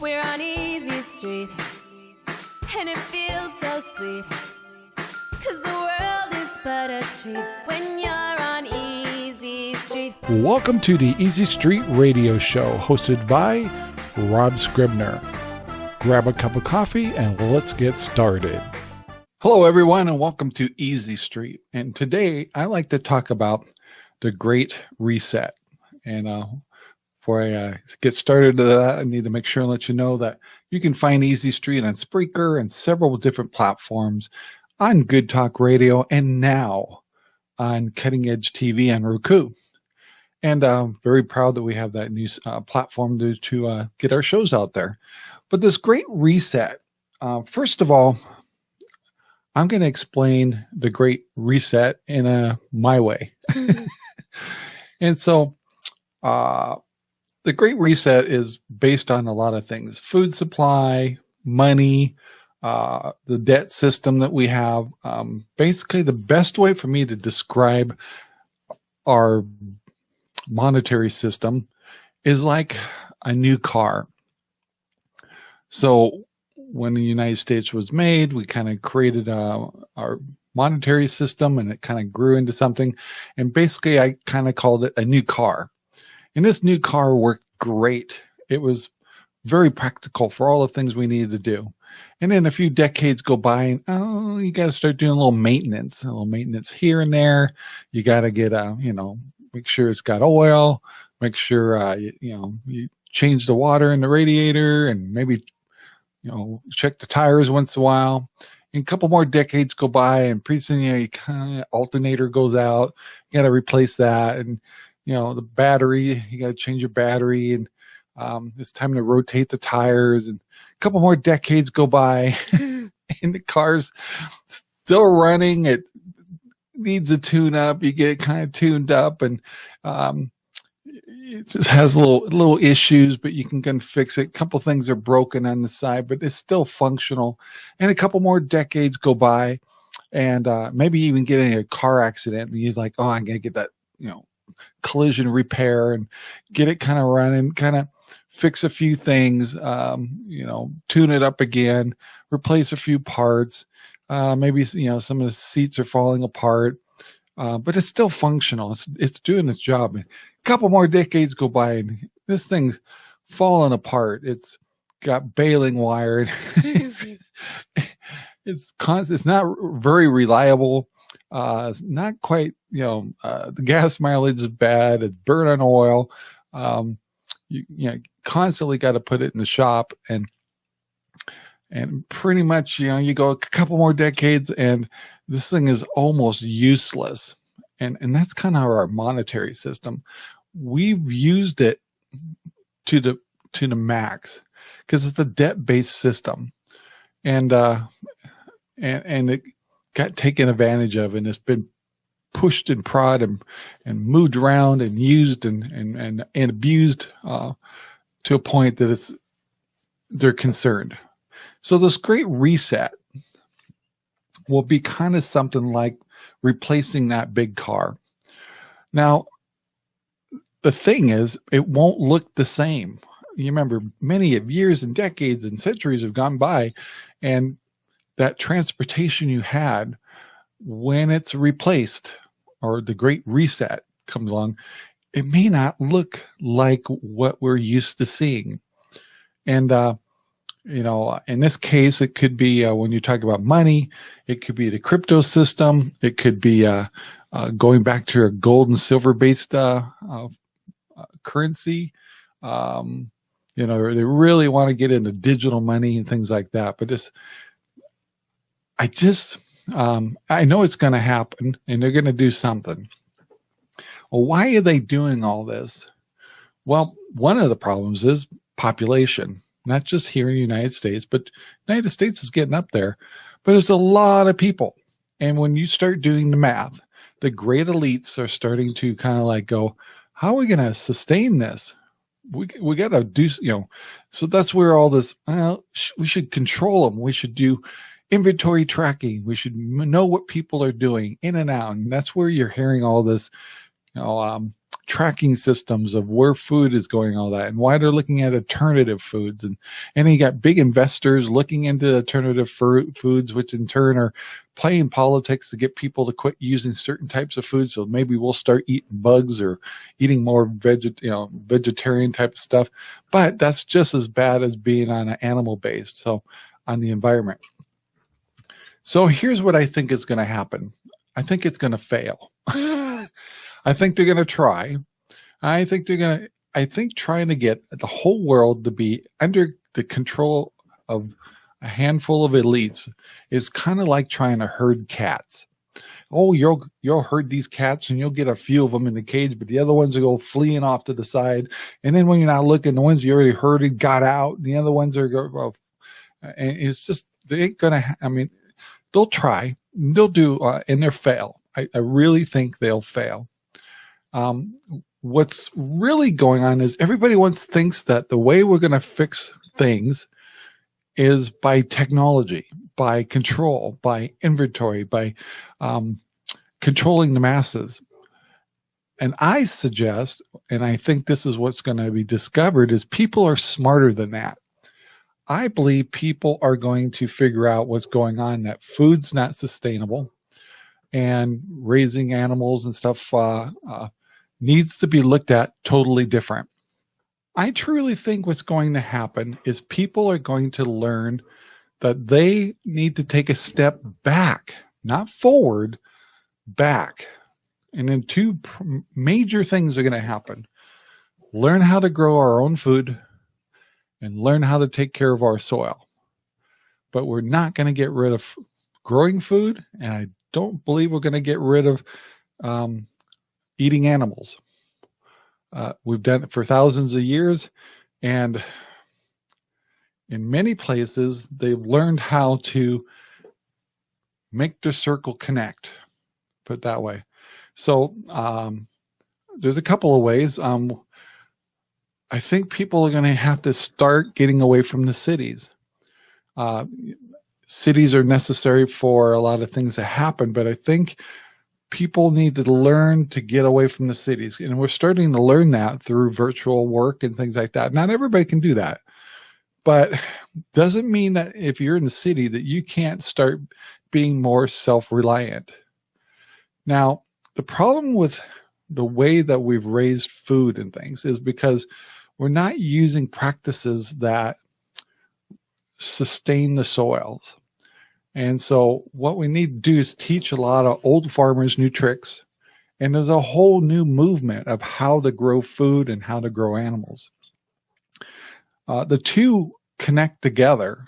We're on Easy Street, and it feels so sweet. Cause the world is but a treat when you're on Easy Street. Welcome to the Easy Street Radio Show, hosted by Rob Scribner. Grab a cup of coffee and let's get started. Hello, everyone, and welcome to Easy Street. And today I like to talk about the Great Reset. And uh, before I uh, get started to that, I need to make sure and let you know that you can find Easy Street on Spreaker and several different platforms on Good Talk Radio and now on Cutting Edge TV and Roku. And I'm uh, very proud that we have that new uh, platform to, to uh, get our shows out there. But this great reset, uh, first of all, I'm going to explain the great reset in a my way. and so, uh, the great reset is based on a lot of things, food supply, money, uh, the debt system that we have. Um, basically the best way for me to describe our monetary system is like a new car. So when the United States was made, we kind of created uh, our monetary system and it kind of grew into something. And basically, I kind of called it a new car. And this new car worked great. It was very practical for all the things we needed to do. And then a few decades go by and, oh, you got to start doing a little maintenance, a little maintenance here and there. You got to get a, you know, make sure it's got oil, make sure, uh, you, you know, you change the water in the radiator and maybe you know, check the tires once in a while. And a couple more decades go by, and pretty soon, you know, you kind of alternator goes out. You got to replace that, and you know, the battery. You got to change your battery, and um, it's time to rotate the tires. And a couple more decades go by, and the car's still running. It needs a tune up. You get kind of tuned up, and um, it just has little little issues, but you can, can fix it. A couple things are broken on the side, but it's still functional. And a couple more decades go by, and uh, maybe even get in a car accident, and you're like, oh, I'm gonna get that, you know, collision repair and get it kind of running, kind of fix a few things, um, you know, tune it up again, replace a few parts. Uh, maybe you know some of the seats are falling apart. Uh, but it's still functional. It's it's doing its job A couple more decades go by and this thing's falling apart. It's got baling wired. it's, it's constant. It's not very reliable. Uh, not quite, you know, uh, the gas mileage is bad. It's burnt on oil. Um, you, you know, constantly got to put it in the shop and, and pretty much, you know, you go a couple more decades and this thing is almost useless. And, and that's kind of our monetary system we've used it to the to the max because it's a debt-based system and uh and and it got taken advantage of and it's been pushed and prod and and moved around and used and and and, and abused uh to a point that it's they're concerned so this great reset will be kind of something like replacing that big car now the thing is, it won't look the same. You remember many of years and decades and centuries have gone by and that transportation you had when it's replaced or the great reset comes along, it may not look like what we're used to seeing. And, uh, you know, in this case, it could be uh, when you talk about money, it could be the crypto system. It could be uh, uh going back to a gold and silver based uh, uh, currency. Um, you know, they really want to get into digital money and things like that. But it's, I just, um, I know it's going to happen and they're going to do something. Well, why are they doing all this? Well, one of the problems is population, not just here in the United States, but United States is getting up there. But there's a lot of people. And when you start doing the math, the great elites are starting to kind of like go, how are we going to sustain this? We, we got to do, you know, so that's where all this, well, sh we should control them. We should do inventory tracking. We should know what people are doing in and out. And that's where you're hearing all this, you know, um, tracking systems of where food is going, all that, and why they're looking at alternative foods. And, and you got big investors looking into alternative foods, which in turn are playing politics to get people to quit using certain types of foods. So maybe we'll start eating bugs or eating more veget, you know, vegetarian type of stuff. But that's just as bad as being on an animal based. So on the environment. So here's what I think is going to happen. I think it's going to fail. I think they're going to try. I think they're going to, I think trying to get the whole world to be under the control of a handful of elites is kind of like trying to herd cats. Oh, you'll you'll herd these cats and you'll get a few of them in the cage, but the other ones will go fleeing off to the side. And then when you're not looking, the ones you already herded got out, and the other ones are go. Well, and it's just they ain't gonna. I mean, they'll try, they'll do, uh, and they'll fail. I, I really think they'll fail. Um, what's really going on is everybody once thinks that the way we're going to fix things is by technology, by control, by inventory, by um, controlling the masses. And I suggest, and I think this is what's going to be discovered, is people are smarter than that. I believe people are going to figure out what's going on, that food's not sustainable and raising animals and stuff uh, uh, needs to be looked at totally different. I truly think what's going to happen is people are going to learn that they need to take a step back, not forward, back. And then two major things are going to happen. Learn how to grow our own food and learn how to take care of our soil. But we're not going to get rid of growing food. And I don't believe we're going to get rid of um, eating animals. Uh, we've done it for thousands of years, and in many places, they've learned how to make the circle connect, put that way. So um, there's a couple of ways. Um, I think people are going to have to start getting away from the cities. Uh, cities are necessary for a lot of things to happen, but I think people need to learn to get away from the cities. And we're starting to learn that through virtual work and things like that. Not everybody can do that, but doesn't mean that if you're in the city that you can't start being more self-reliant. Now, the problem with the way that we've raised food and things is because we're not using practices that sustain the soils. And so what we need to do is teach a lot of old farmers new tricks. And there's a whole new movement of how to grow food and how to grow animals. Uh, the two connect together.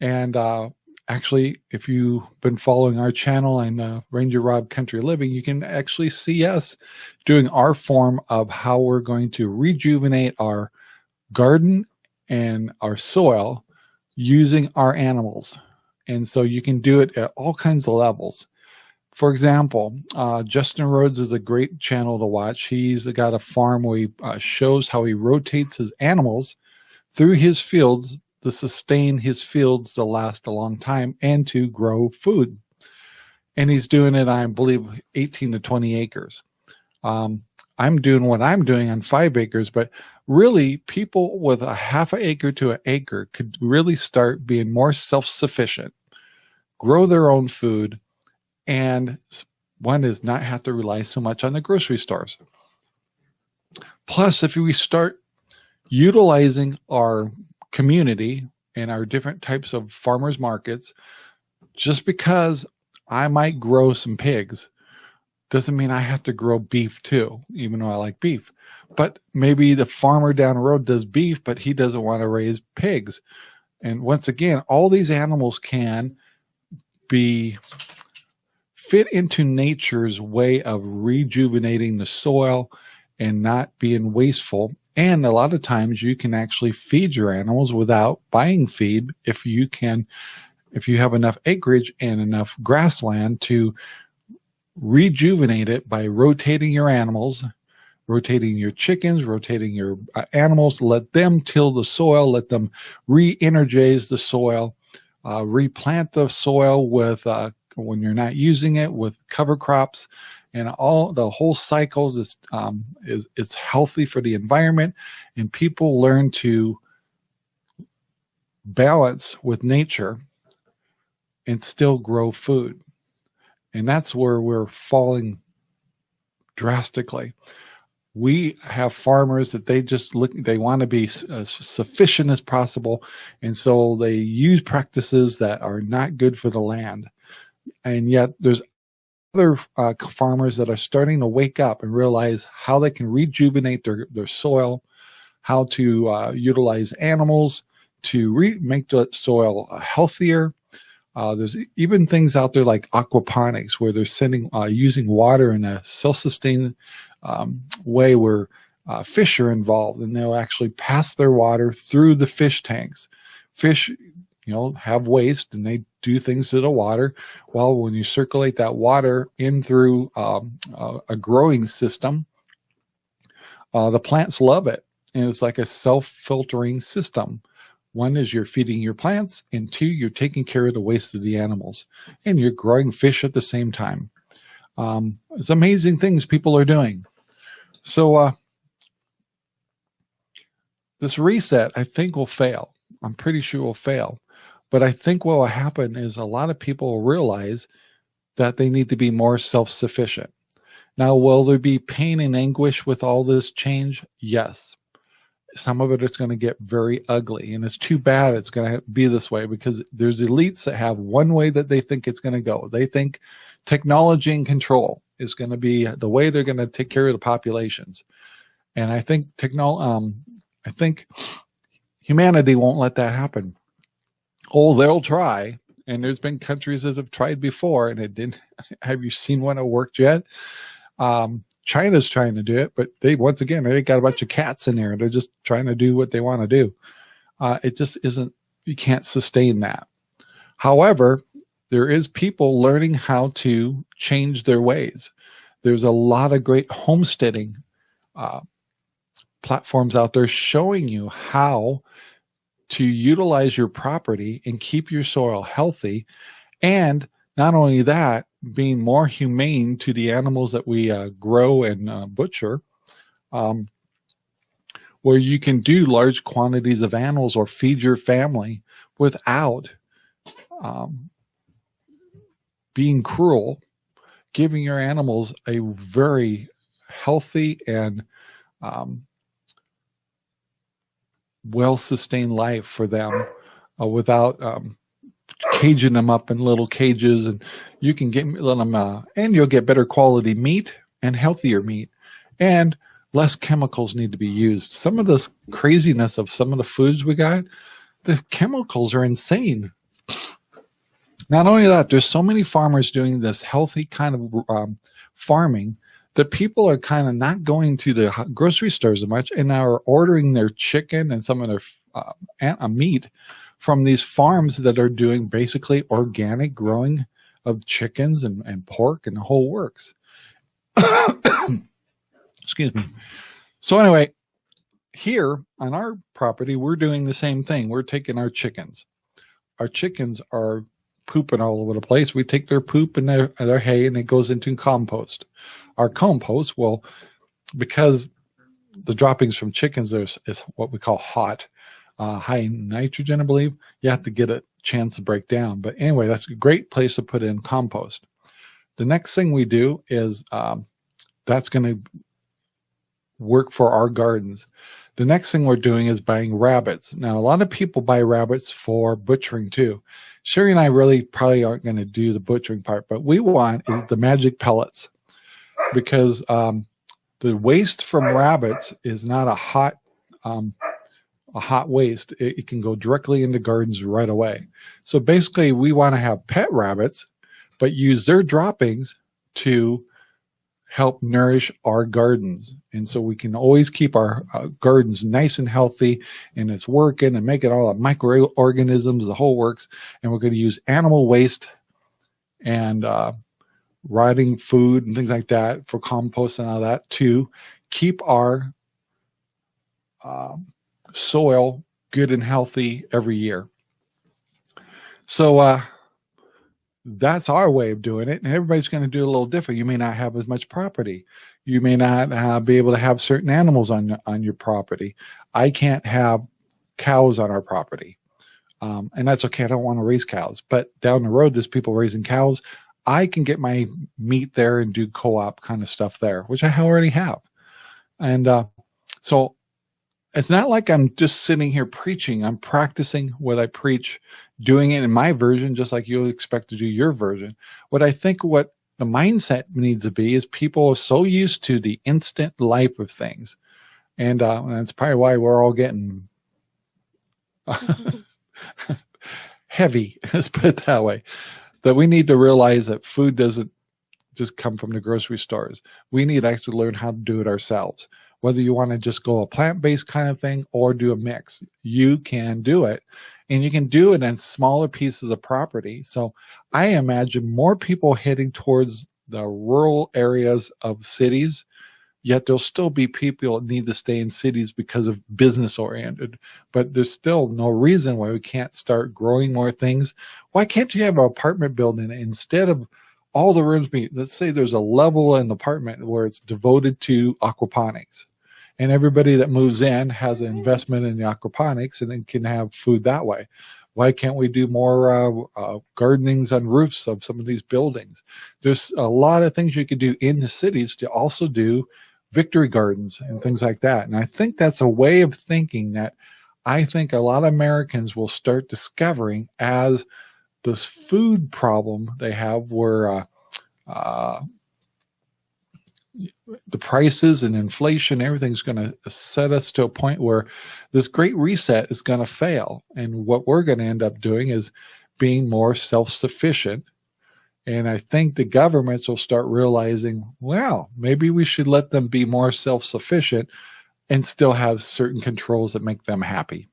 And uh, actually, if you've been following our channel and uh, Ranger Rob Country Living, you can actually see us doing our form of how we're going to rejuvenate our garden and our soil using our animals. And so you can do it at all kinds of levels. For example, uh, Justin Rhodes is a great channel to watch. He's got a farm where he uh, shows how he rotates his animals through his fields to sustain his fields to last a long time and to grow food. And he's doing it, I believe, 18 to 20 acres. Um, I'm doing what I'm doing on five acres, but really people with a half an acre to an acre could really start being more self-sufficient, grow their own food, and one is not have to rely so much on the grocery stores. Plus, if we start utilizing our community and our different types of farmers markets, just because I might grow some pigs doesn't mean I have to grow beef too, even though I like beef. But maybe the farmer down the road does beef, but he doesn't want to raise pigs. And once again, all these animals can be fit into nature's way of rejuvenating the soil and not being wasteful. And a lot of times you can actually feed your animals without buying feed if you can, if you have enough acreage and enough grassland to rejuvenate it by rotating your animals, rotating your chickens, rotating your uh, animals, let them till the soil, let them re-energize the soil, uh, replant the soil with, uh, when you're not using it with cover crops and all the whole cycle just um, is it's healthy for the environment and people learn to balance with nature and still grow food. And that's where we're falling drastically. We have farmers that they just look they want to be as sufficient as possible and so they use practices that are not good for the land. And yet there's other uh, farmers that are starting to wake up and realize how they can rejuvenate their, their soil how to uh, utilize animals to make the soil uh, healthier uh, there's even things out there like aquaponics where they're sending uh, using water in a self-sustained um, way where uh, fish are involved and they'll actually pass their water through the fish tanks. Fish, you know, have waste and they do things to the water. Well, when you circulate that water in through um, a growing system, uh, the plants love it. And it's like a self-filtering system. One is you're feeding your plants, and two, you're taking care of the waste of the animals, and you're growing fish at the same time. Um, it's amazing things people are doing. So uh, this reset, I think, will fail. I'm pretty sure it will fail. But I think what will happen is a lot of people will realize that they need to be more self-sufficient. Now, will there be pain and anguish with all this change? Yes. Some of it is going to get very ugly, and it's too bad it's going to be this way because there's elites that have one way that they think it's going to go. They think technology and control is going to be the way they're going to take care of the populations. And I think technol um, I think humanity won't let that happen. Oh, they'll try. And there's been countries that have tried before and it didn't. Have you seen one that worked yet? Um, China's trying to do it, but they, once again, they got a bunch of cats in there. And they're just trying to do what they want to do. Uh, it just isn't, you can't sustain that. However, there is people learning how to change their ways. There's a lot of great homesteading uh, platforms out there showing you how to utilize your property and keep your soil healthy. And not only that, being more humane to the animals that we uh, grow and uh, butcher, um, where you can do large quantities of animals or feed your family without um, being cruel, giving your animals a very healthy and um, well-sustained life for them uh, without um, caging them up in little cages. And you can get them uh, and you'll get better quality meat and healthier meat and less chemicals need to be used. Some of this craziness of some of the foods we got the chemicals are insane. Not only that, there's so many farmers doing this healthy kind of um, farming that people are kind of not going to the grocery stores as much and are ordering their chicken and some of their uh, meat from these farms that are doing basically organic growing of chickens and, and pork and the whole works. Excuse me. So anyway, here on our property, we're doing the same thing. We're taking our chickens. Our chickens are pooping all over the place. We take their poop and their, their hay and it goes into compost. Our compost, well, because the droppings from chickens is, is what we call hot, uh, high nitrogen, I believe, you have to get a chance to break down. But anyway, that's a great place to put in compost. The next thing we do is um, that's going to work for our gardens. The next thing we're doing is buying rabbits. Now, a lot of people buy rabbits for butchering too. Sherry and I really probably aren't going to do the butchering part, but we want is the magic pellets because um, the waste from rabbits is not a hot um, a hot waste. It, it, can go directly into gardens right away. So basically, we want to have pet rabbits, but use their droppings to help nourish our gardens. And so we can always keep our uh, gardens nice and healthy and it's working and making all the microorganisms, the whole works. And we're going to use animal waste and uh, rotting food and things like that for compost and all that to keep our uh, soil good and healthy every year. So uh, that's our way of doing it. And everybody's going to do a little different. You may not have as much property. You may not uh, be able to have certain animals on, on your property. I can't have cows on our property. Um, and that's okay. I don't want to raise cows, but down the road, there's people raising cows. I can get my meat there and do co-op kind of stuff there, which I already have. And uh, so it's not like I'm just sitting here preaching. I'm practicing what I preach, doing it in my version, just like you expect to do your version. What I think what the mindset needs to be is people are so used to the instant life of things. And, uh, that's probably why we're all getting heavy, let's put it that way, that we need to realize that food doesn't just come from the grocery stores. We need to actually learn how to do it ourselves whether you want to just go a plant-based kind of thing or do a mix, you can do it. And you can do it in smaller pieces of property. So I imagine more people heading towards the rural areas of cities, yet there'll still be people that need to stay in cities because of business oriented. But there's still no reason why we can't start growing more things. Why can't you have an apartment building instead of all the rooms be, let's say there's a level in the apartment where it's devoted to aquaponics. And everybody that moves in has an investment in the aquaponics and then can have food that way. Why can't we do more uh, uh, gardenings on roofs of some of these buildings? There's a lot of things you could do in the cities to also do victory gardens and things like that. And I think that's a way of thinking that I think a lot of Americans will start discovering as this food problem they have where uh, uh, the prices and inflation, everything's going to set us to a point where this great reset is going to fail. And what we're going to end up doing is being more self-sufficient. And I think the governments will start realizing, well, maybe we should let them be more self-sufficient and still have certain controls that make them happy.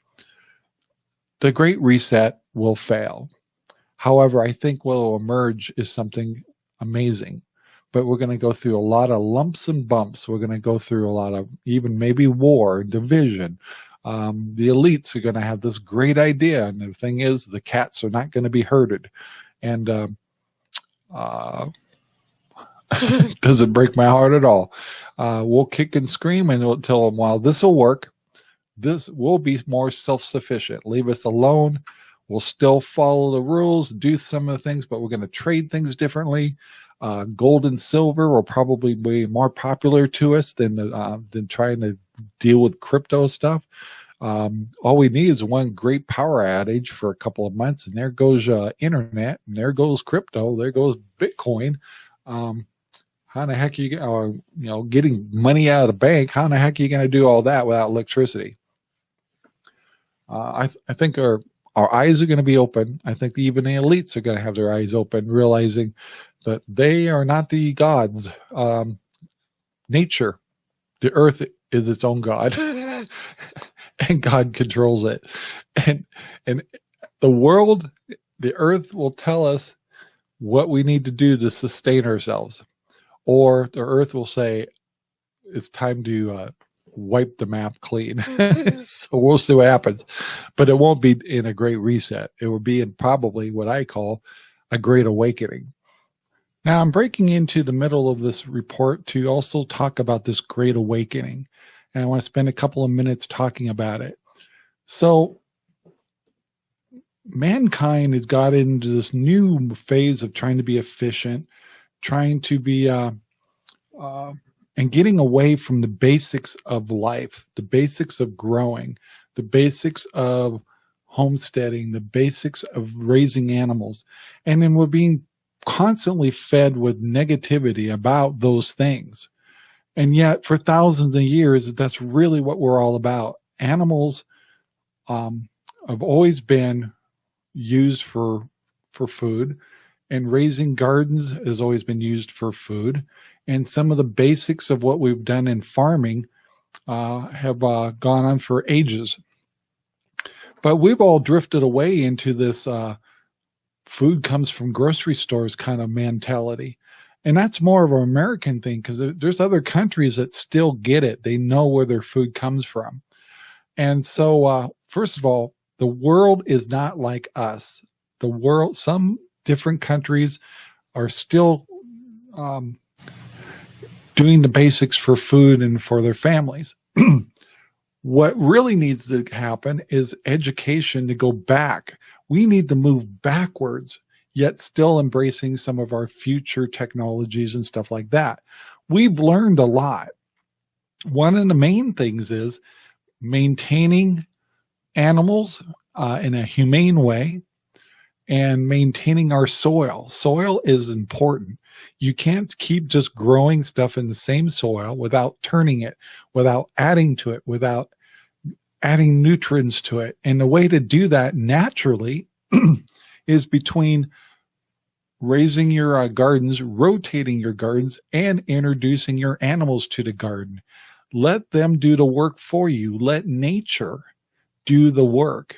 The great reset will fail. However, I think what will emerge is something amazing. But we're going to go through a lot of lumps and bumps. We're going to go through a lot of even maybe war, division. Um, the elites are going to have this great idea. And the thing is, the cats are not going to be herded. And uh, uh, doesn't break my heart at all. Uh, we'll kick and scream and we'll tell them, well, this will work. This will be more self-sufficient. Leave us alone. We'll still follow the rules, do some of the things, but we're going to trade things differently. Uh, gold and silver will probably be more popular to us than uh, than trying to deal with crypto stuff. Um, all we need is one great power outage for a couple of months, and there goes uh, internet, and there goes crypto, there goes Bitcoin. Um, how the heck are you, uh, you know, getting money out of the bank? How the heck are you going to do all that without electricity? Uh, I, I think our our eyes are going to be open. I think even the elites are going to have their eyes open, realizing that they are not the gods. Um, nature, the earth is its own god, and God controls it. And and the world, the earth will tell us what we need to do to sustain ourselves, or the earth will say it's time to uh, wipe the map clean. so we'll see what happens. But it won't be in a great reset. It will be in probably what I call a great awakening. Now I'm breaking into the middle of this report to also talk about this great awakening. And I want to spend a couple of minutes talking about it. So mankind has got into this new phase of trying to be efficient, trying to be uh, uh, and getting away from the basics of life, the basics of growing, the basics of homesteading, the basics of raising animals. And then we're being constantly fed with negativity about those things. And yet for thousands of years, that's really what we're all about. Animals um, have always been used for, for food and raising gardens has always been used for food and some of the basics of what we've done in farming uh, have uh, gone on for ages. But we've all drifted away into this uh, food comes from grocery stores kind of mentality. And that's more of an American thing because there's other countries that still get it. They know where their food comes from. And so, uh, first of all, the world is not like us. The world, some different countries are still um, doing the basics for food and for their families. what really needs to happen is education to go back. We need to move backwards, yet still embracing some of our future technologies and stuff like that. We've learned a lot. One of the main things is maintaining animals uh, in a humane way and maintaining our soil. Soil is important. You can't keep just growing stuff in the same soil without turning it, without adding to it, without adding nutrients to it. And the way to do that naturally is between raising your uh, gardens, rotating your gardens, and introducing your animals to the garden. Let them do the work for you. Let nature do the work.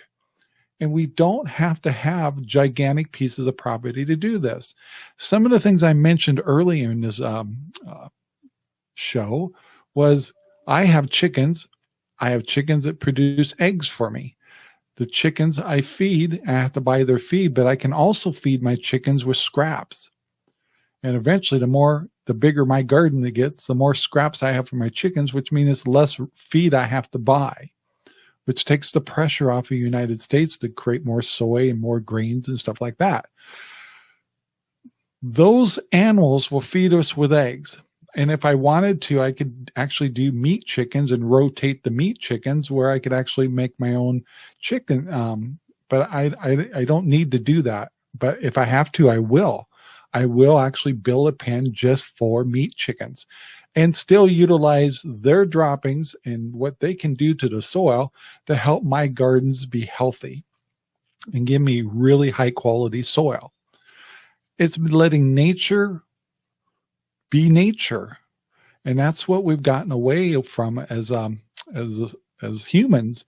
And we don't have to have gigantic pieces of property to do this. Some of the things I mentioned earlier in this um, uh, show was I have chickens. I have chickens that produce eggs for me. The chickens I feed, I have to buy their feed, but I can also feed my chickens with scraps. And eventually, the more, the bigger my garden it gets, the more scraps I have for my chickens, which means less feed I have to buy which takes the pressure off of the United States to create more soy and more grains and stuff like that. Those animals will feed us with eggs. And if I wanted to, I could actually do meat chickens and rotate the meat chickens where I could actually make my own chicken. Um, but I, I, I don't need to do that. But if I have to, I will. I will actually build a pen just for meat chickens and still utilize their droppings and what they can do to the soil to help my gardens be healthy and give me really high quality soil. It's letting nature be nature. And that's what we've gotten away from as um, as as humans,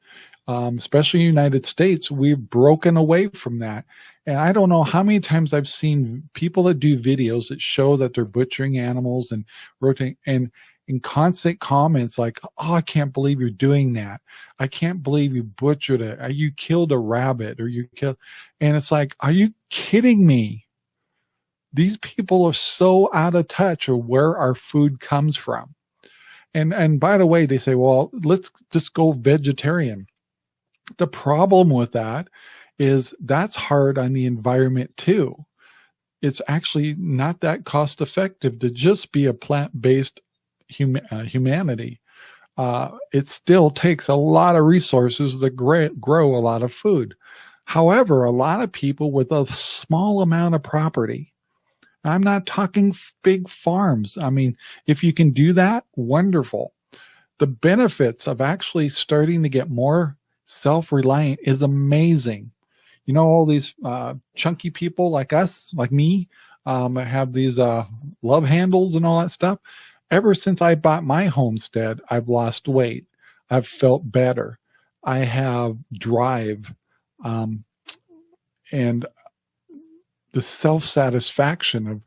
um, especially United States. We've broken away from that. And I don't know how many times I've seen people that do videos that show that they're butchering animals and rotating and in constant comments like, oh, I can't believe you're doing that. I can't believe you butchered it. Or you killed a rabbit or you killed. And it's like, are you kidding me? These people are so out of touch of where our food comes from. And, and by the way, they say, well, let's just go vegetarian. The problem with that is that's hard on the environment too. It's actually not that cost effective to just be a plant-based hum uh, humanity. Uh, it still takes a lot of resources to grow a lot of food. However, a lot of people with a small amount of property, I'm not talking big farms. I mean, if you can do that, wonderful. The benefits of actually starting to get more self-reliant is amazing you know, all these uh, chunky people like us, like me, um, have these uh, love handles and all that stuff. Ever since I bought my homestead, I've lost weight. I've felt better. I have drive. Um, and the self-satisfaction of,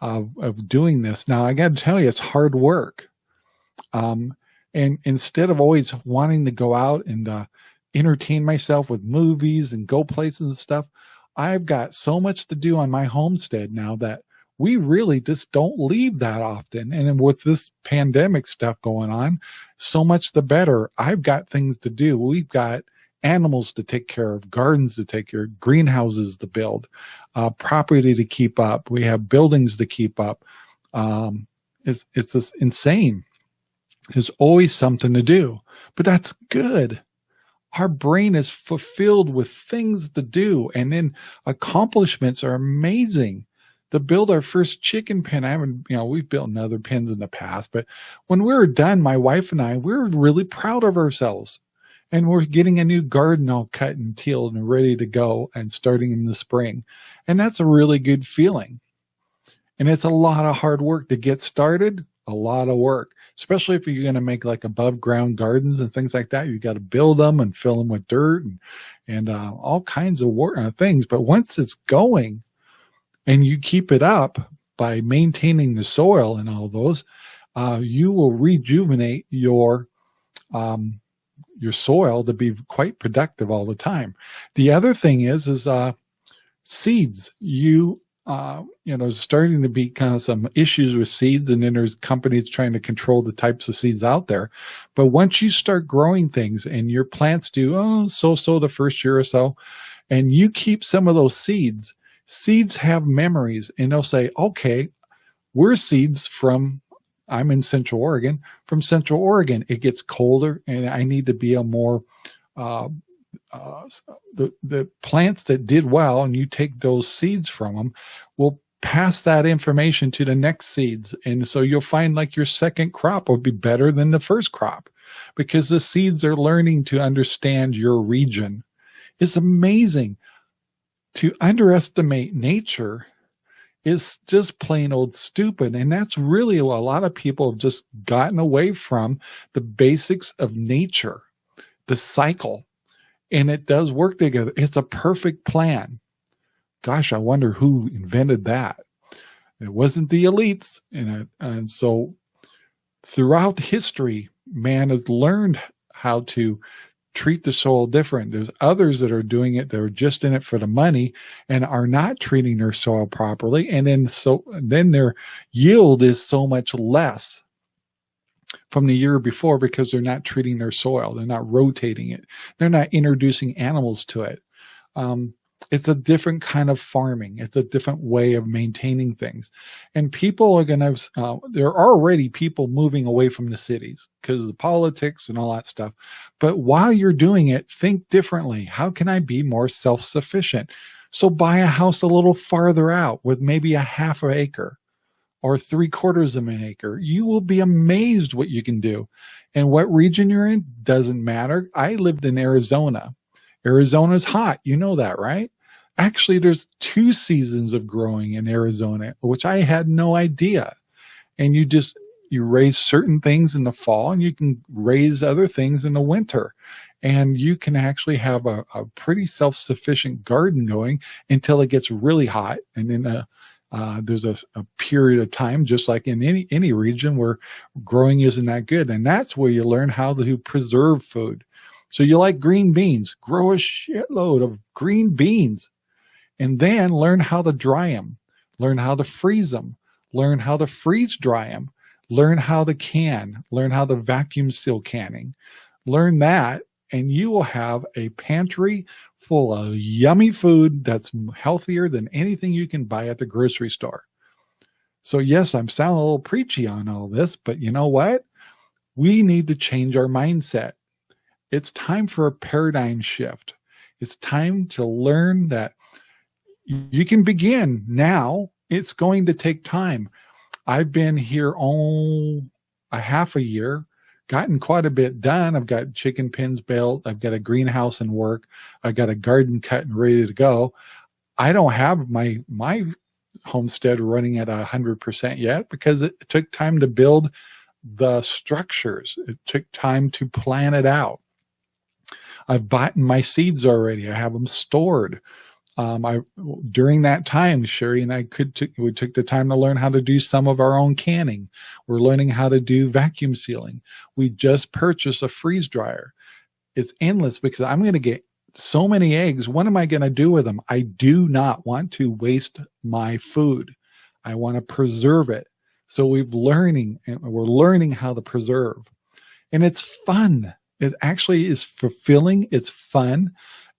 of, of doing this. Now, I got to tell you, it's hard work. Um, and instead of always wanting to go out and uh, entertain myself with movies and go places and stuff. I've got so much to do on my homestead now that we really just don't leave that often. And with this pandemic stuff going on, so much the better. I've got things to do. We've got animals to take care of, gardens to take care of, greenhouses to build, uh, property to keep up. We have buildings to keep up. Um, it's, it's just insane. There's always something to do, but that's good our brain is fulfilled with things to do and then accomplishments are amazing to build our first chicken pen. I haven't, you know, we've built other pens in the past, but when we were done, my wife and I, we were really proud of ourselves and we're getting a new garden all cut and tilled and ready to go and starting in the spring. And that's a really good feeling. And it's a lot of hard work to get started, a lot of work especially if you're going to make like above ground gardens and things like that. You got to build them and fill them with dirt and, and uh, all kinds of work, uh, things. But once it's going and you keep it up by maintaining the soil and all those, uh, you will rejuvenate your, um, your soil to be quite productive all the time. The other thing is, is, uh, seeds. You uh, you know, starting to be kind of some issues with seeds and then there's companies trying to control the types of seeds out there. But once you start growing things and your plants do, oh, so-so the first year or so, and you keep some of those seeds, seeds have memories and they'll say, okay, we're seeds from, I'm in Central Oregon, from Central Oregon. It gets colder and I need to be a more, uh, uh, the, the plants that did well and you take those seeds from them will pass that information to the next seeds. And so you'll find like your second crop will be better than the first crop because the seeds are learning to understand your region. It's amazing to underestimate nature is just plain old stupid. And that's really what a lot of people have just gotten away from the basics of nature, the cycle and it does work together. It's a perfect plan. Gosh, I wonder who invented that. It wasn't the elites. And, and so throughout history, man has learned how to treat the soil different. There's others that are doing it They're just in it for the money and are not treating their soil properly. And then so then their yield is so much less from the year before because they're not treating their soil. They're not rotating it. They're not introducing animals to it. Um, it's a different kind of farming. It's a different way of maintaining things. And people are going to, uh, there are already people moving away from the cities because of the politics and all that stuff. But while you're doing it, think differently. How can I be more self-sufficient? So buy a house a little farther out with maybe a half an acre or three quarters of an acre, you will be amazed what you can do. And what region you're in doesn't matter. I lived in Arizona. Arizona's hot. You know that, right? Actually, there's two seasons of growing in Arizona, which I had no idea. And you just, you raise certain things in the fall and you can raise other things in the winter. And you can actually have a, a pretty self-sufficient garden going until it gets really hot. And then a, uh, there's a, a, period of time, just like in any, any region where growing isn't that good. And that's where you learn how to preserve food. So you like green beans, grow a shitload of green beans. And then learn how to dry them, learn how to freeze them, learn how to freeze dry them, learn how to can, learn how to vacuum seal canning, learn that and you will have a pantry full of yummy food that's healthier than anything you can buy at the grocery store. So yes, I'm sounding a little preachy on all this, but you know what? We need to change our mindset. It's time for a paradigm shift. It's time to learn that you can begin now. It's going to take time. I've been here all a half a year gotten quite a bit done. I've got chicken pens built. I've got a greenhouse in work. I've got a garden cut and ready to go. I don't have my, my homestead running at a hundred percent yet because it took time to build the structures. It took time to plan it out. I've bought my seeds already. I have them stored um, I during that time, Sherry and I could we took the time to learn how to do some of our own canning. We're learning how to do vacuum sealing. We just purchased a freeze dryer. It's endless because I'm going to get so many eggs. What am I going to do with them? I do not want to waste my food. I want to preserve it. So we've learning and we're learning how to preserve and it's fun. It actually is fulfilling. It's fun.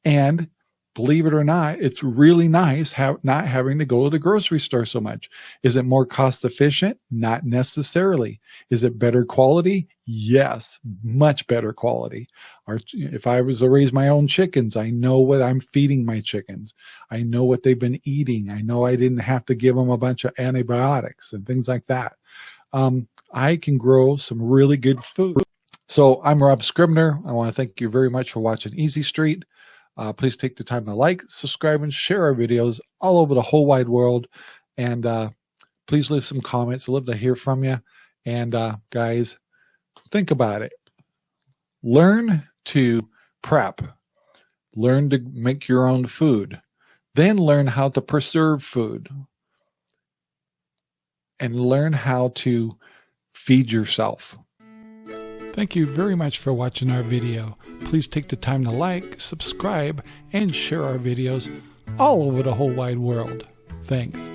And believe it or not, it's really nice not having to go to the grocery store so much. Is it more cost efficient? Not necessarily. Is it better quality? Yes, much better quality. Or if I was to raise my own chickens, I know what I'm feeding my chickens. I know what they've been eating. I know I didn't have to give them a bunch of antibiotics and things like that. Um, I can grow some really good food. So I'm Rob Scribner. I want to thank you very much for watching Easy Street. Uh, please take the time to like, subscribe, and share our videos all over the whole wide world. And uh, please leave some comments. I'd love to hear from you. And uh, guys, think about it. Learn to prep. Learn to make your own food. Then learn how to preserve food. And learn how to feed yourself. Thank you very much for watching our video. Please take the time to like, subscribe, and share our videos all over the whole wide world. Thanks.